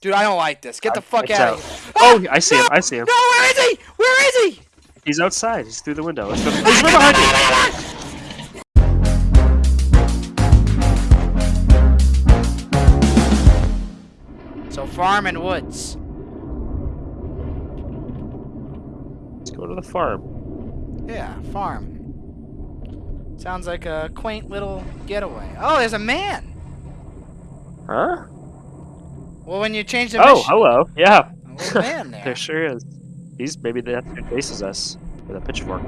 Dude, I don't like this. Get the fuck out out. of here. Oh, ah, I see him. I see him. No, where is he? Where is he? He's outside. He's through the window. Go. Ah, He's right behind you. So farm and woods. Let's go to the farm. Yeah, farm. Sounds like a quaint little getaway. Oh, there's a man. Huh? Well, when you change the Oh, mission, hello. Yeah. there's a man there. There sure is. He's maybe the who faces us with a pitchfork.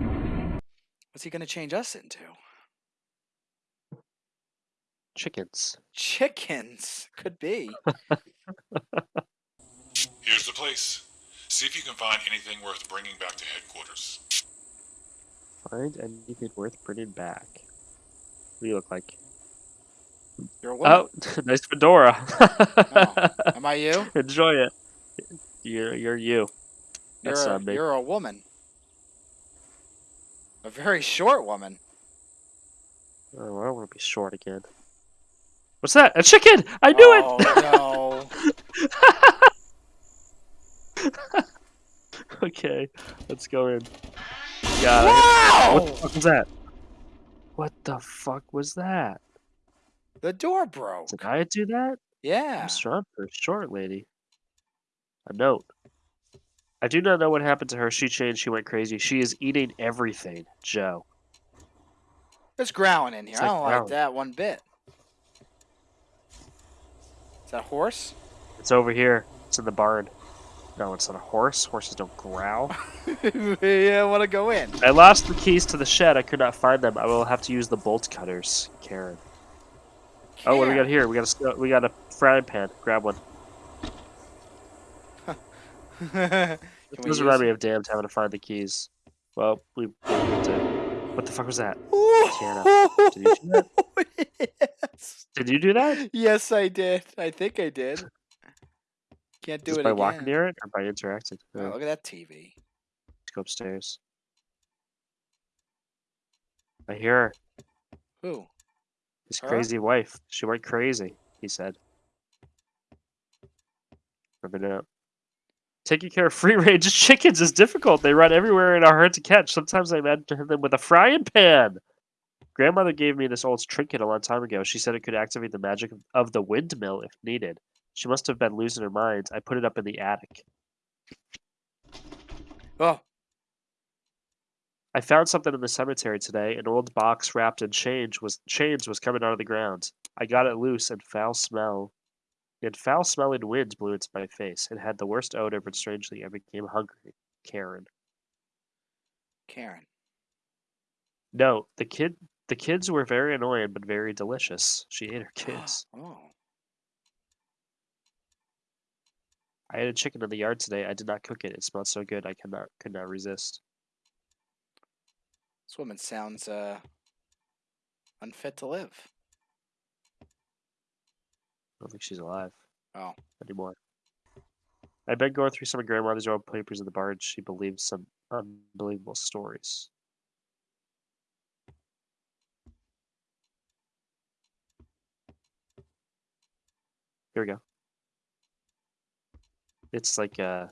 What's he gonna change us into? Chickens. Chickens. Could be. Here's the place. See if you can find anything worth bringing back to headquarters. Find anything worth bringing back. What do you look like? You're a woman. Oh, nice fedora. Oh, Am I you? Enjoy it. You're you're you. You're That's a, not me. you're a woman. A very short woman. Oh, I don't want to be short again. What's that? A chicken! I knew it! oh, no. okay, let's go in. Got it. Wow! What the fuck was that? What the fuck was that? The door broke. Did I do that? Yeah. I'm strong for short lady. A note. I do not know what happened to her. She changed. She went crazy. She is eating everything, Joe. There's growling in here. It's I like don't like growling. that one bit. Is that a horse? It's over here. It's in the barn. No, it's not a horse. Horses don't growl. yeah, I want to go in. I lost the keys to the shed. I could not find them. I will have to use the bolt cutters, Karen. Oh, what do we got here? We got a we got a frying pan. Grab one. It does remind me of damned having to find the keys. Well, we we. What the fuck was that? Ooh. Did you do that? yes. Did you do that? Yes, I did. I think I did. Can't do Just it by again. walking near it or by interacting? Oh, Uh, look at that TV. let's go upstairs. I hear her. Who? His Her? crazy wife. She went crazy, he said. Ripping it up. Taking care of free range chickens is difficult. They run everywhere and are hard to catch. Sometimes I imagine them with a frying pan. Grandmother gave me this old trinket a long time ago. She said it could activate the magic of- of the windmill if needed. She must have been losing her mind. I put it up in the attic. Oh, I found something in the cemetery today. An old box wrapped in chains was chains was coming out of the ground. I got it loose and foul smell. And foul smelling wind blew into my face. It had the worst odor, but strangely I became hungry. Karen. Karen. No, the kid the kids were very annoying but very delicious. She ate her kids. Oh. I had a chicken in the yard today. I did not cook it. It smelled so good I could not could not resist. This woman sounds uh unfit to live. I don't think she's alive Oh. anymore. I've been going through some of grandmother's old papers in the barn. She believes some unbelievable stories. Here we go. It's like a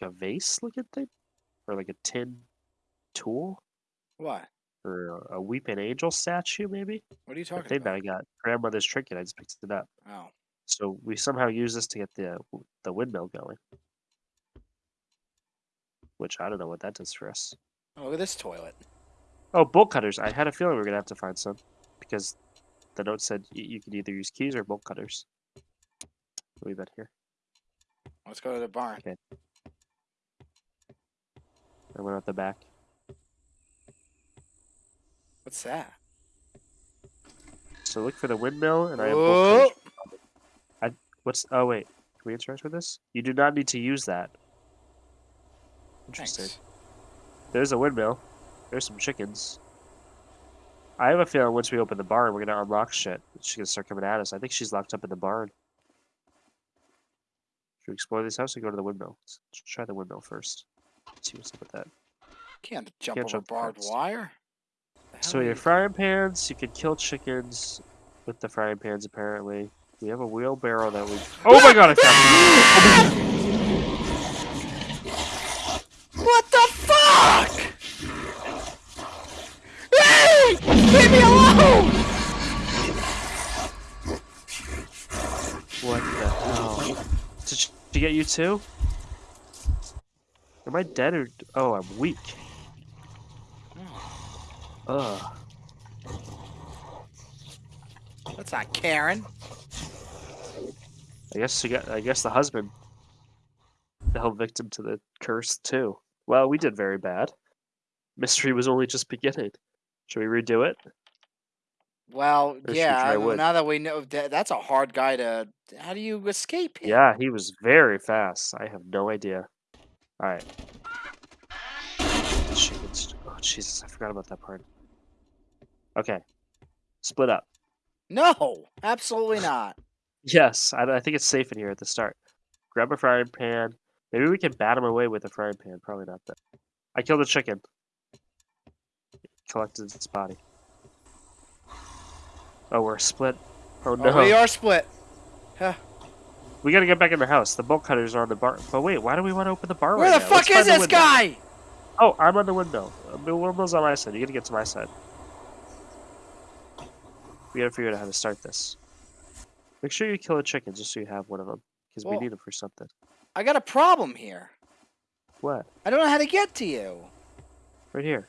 like a vase looking thing, or like a tin tool, What? or a, weeping angel statue, maybe. What are you talking about? I got grandmother's trinket. I just picked it up. Oh. So we somehow use this to get the the windmill going. Which I don't know what that does for us. Oh, look at this toilet. Oh, bolt cutters. I had a feeling we were gonna have to find some because the note said you could either use keys or bolt cutters. Leave that here. Let's go to the barn. Okay. I went out the back. What's that? So look for the windmill, and I have cutters. Oh, I what's? Oh wait, can we interact with this? You do not need to use that. Interesting. thanks. There's a windmill. There's some chickens. I have a feeling once we open the barn, we're gonna unlock shit. She's gonna start coming at us. I think she's locked up in the barn. Should we explore this house or go to the windmill? Let's let's try the windmill first. See what's up with that. Can't jump Can't over jump barbed fence. wire. The So hell are your frying pans, you can kill chickens with the frying pans apparently. We have a wheelbarrow that we. Oh my god! I found What the fuck? Hey! Leave me alone! What the hell? Did she get you too? Am I dead or? Oh, I'm weak. Ugh. That's not Karen. I guess she got. I guess the husband fell victim to the curse too. Well, we did very bad. Mystery was only just beginning. Should we redo it? Well, Or we yeah. wood? now that we know that, that's a hard guy to. How do you escape him? Yeah, he was very fast. I have no idea. All right. Oh Jesus, I forgot about that part. Okay. Split up. No, absolutely not. Yes, I, I think it's safe in here at the start. Grab a frying pan. Maybe we can bat him away with a frying pan. Probably not that. I killed a chicken. Collected its body. Oh, we're split. Oh no. Oh, we are split. Huh. We gotta get back in the house. The bolt cutters are on the bar. But wait, why do we want to open the bar Where right the now? Let's fuck is this guy? Oh, I'm on the window. Uh, The window's on my side. You gotta get to my side. We gotta figure out how to start this. Make sure you kill a chicken just so you have one of them. Because we need them for something. I got a problem here. What? I don't know how to get to you. Right here.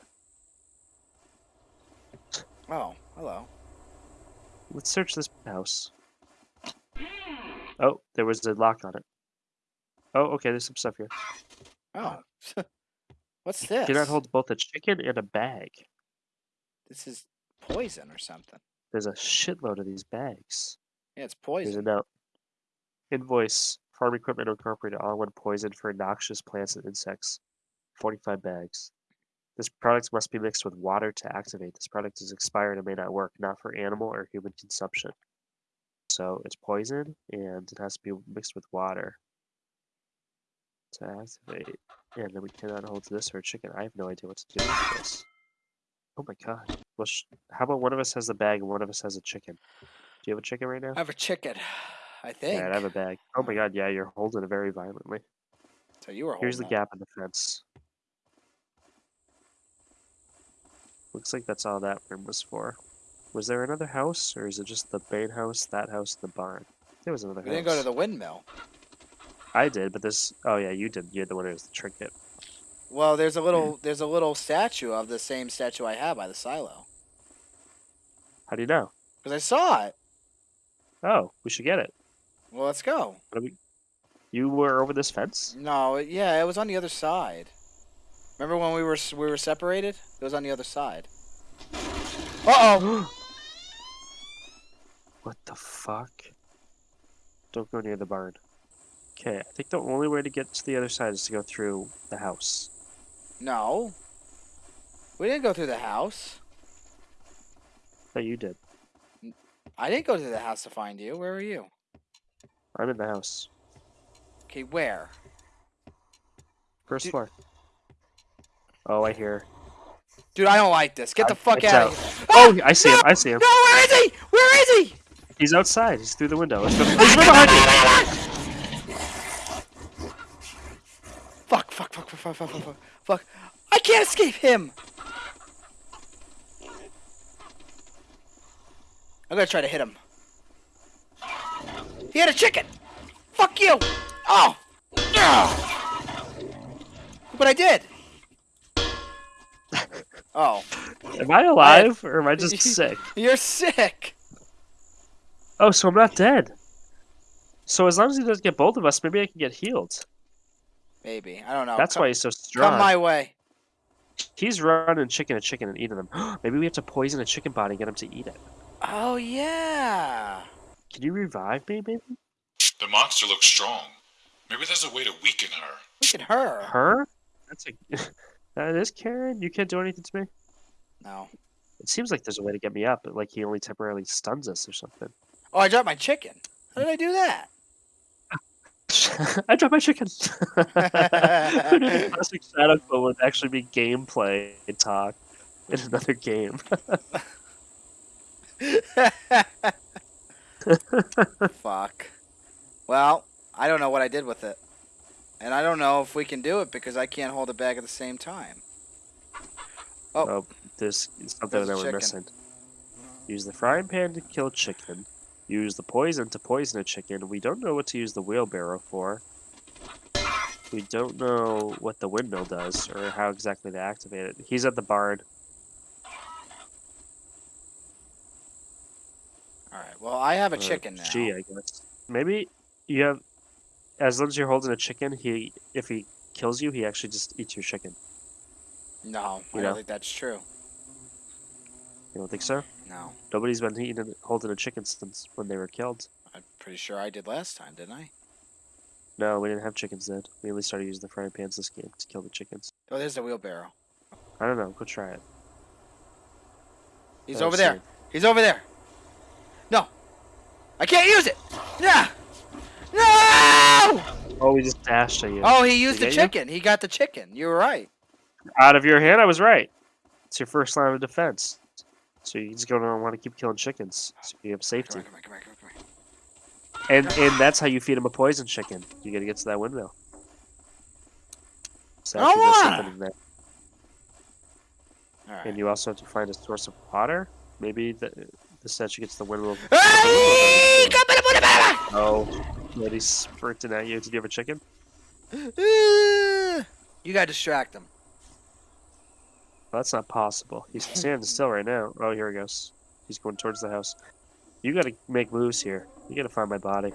Oh, hello. Let's search this house. Oh, there was a lock on it. Oh, okay, there's some stuff here. Oh, what's this? Cannot hold both a chicken and a bag. This is poison or something. There's a shitload of these bags. Yeah, it's poison. There's a note. Invoice. Farm Equipment Incorporated. All-in-one poison for noxious plants and insects. 45 bags. This product must be mixed with water to activate. This product is expired and may not work, not for animal or human consumption. So it's poison and it has to be mixed with water to activate. And then we cannot hold this or a chicken. I have no idea what to do with this. Oh my god. Well, sh- how about one of us has the bag and one of us has a chicken? Do you have a chicken right now? I have a chicken, I think. Yeah, I have a bag. Oh my uh. god, yeah, you're holding it very violently. So you were Here's the gap in the fence. Looks like that's all that room was for. Was there another house, or is it just the main house, that house, the barn? There was another We house. didn't go to the windmill. I did, but this. Oh yeah, you did. You're the one who was the trinket. Well, there's a little there's a little statue of the same statue I have by the silo. How do you know? Because I saw it. Oh, we should get it. Well, let's go. We? You were over this fence. No, yeah, it was on the other side. Remember when we were we were separated? It was on the other side. Uh oh. What the fuck? Don't go near the barn. Okay, I think the only way to get to the other side is to go through the house. No. We didn't go through the house. No, you did. I didn't go to the house to find you. Where were you? I'm in the house. Okay, where? First Dude- floor. Oh, I hear. Dude, I don't like this. Get the Uh, fuck out out. of here. Oh, I see him. I see him. No, where is he? Where is he? He's outside. He's through the window. He's right behind you. Fuck, fuck, fuck, fuck, fuck, fuck, fuck, fuck. I can't escape him. I'm gonna try to hit him. He had a chicken. Fuck you. Oh. Ah. But I did. Oh, Am I alive or am I just sick? you're sick. Oh, so I'm not dead. So as long as he doesn't get both of us, maybe I can get healed. Maybe. I don't know. That's come, why he's so strong. Come my way. He's running chicken and chicken and eating them. maybe we have to poison a chicken body and get him to eat it. Oh, yeah. Can you revive me, maybe? The monster looks strong. Maybe there's a way to weaken her. Look at her. Her? That's a. that is Karen. You can't do anything to me. No. It seems like there's a way to get me up, but like he only temporarily stuns us or something. Oh, I dropped my chicken. How did I do that? I dropped my chicken. Who knew the classic Shadow Clone would actually be gameplay talk in another game? Fuck. Well, I don't know what I did with it. And I don't know if we can do it because I can't hold it back at the same time. Oh. Oh, there's something There's that we're chicken. missing. Use the frying pan to kill chicken. Use the poison to poison a chicken. We don't know what to use the wheelbarrow for. We don't know what the windmill does or how exactly to activate it. He's at the barn. Alright, well, I have a or chicken now. Gee, I guess. Maybe you have. As long as you're holding a chicken, he if he kills you, he actually just eats your chicken. No, I You don't know? think that's true. You don't think so? No. Nobody's been eating holding a chicken since when they were killed. I'm pretty sure I did last time, didn't I? No, we didn't have chickens then. We only started using the frying pans this game to kill the chickens. Oh, there's the wheelbarrow. I don't know. Go try it. He's over there. He's over there. No. I can't use it. Yeah. No! Oh, we just dashed at you. Oh, he used the he get you? chicken. He got the chicken. You were right. Out of your hand, I was right. It's your first line of defense. So you just gonna want to keep killing chickens, so you have Come safety. on, come on, come on, come on, come on. And and that's how you feed him a poison chicken. You gotta get to that windmill. So I don't actually there's wanna. something in there. All right. And you also have to find a source of water. Maybe the the statue gets the windmill. Hey. Oh, but he's sprinting at you. Did you have a chicken? Uh, You gotta distract him. Well, that's not possible. He's standing still right now. Oh, here he goes. He's going towards the house. You gotta make moves here. You gotta find my body.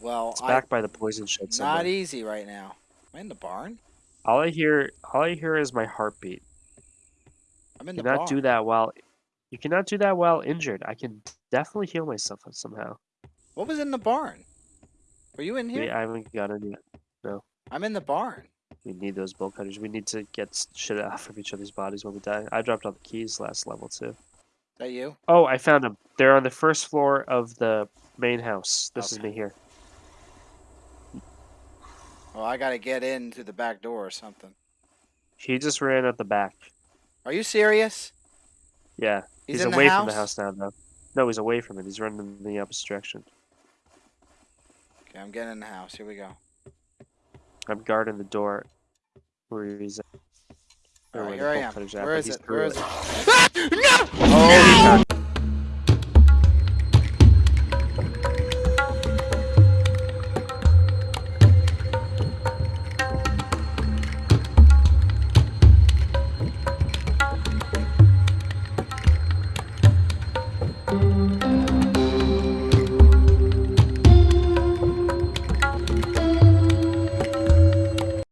Well, It's I, back by the poison shed not somewhere. easy right now. Am I in the barn? All I hear, all I hear is my heartbeat. I'm in You the cannot barn. do that while, you cannot do that while injured. I can definitely heal myself somehow. What was in the barn? Were you in here? I haven't got any. No. I'm in the barn. We need those bolt cutters. We need to get shit off of each other's bodies when we die. I dropped all the keys last level too. Is that you? Oh, I found them. They're on the first floor of the main house. This is me here. Well, I gotta get in through the back door or something. He just ran out the back. Are you serious? Yeah, He's, he's, away the from the house? house now, though. No, he's away from it. He's running in the opposite direction. Okay, I'm getting in the house. Here we go. I'm guarding the door where he's at. or All where right, here I am. Where is it? Where is it. Ah! No! Oh,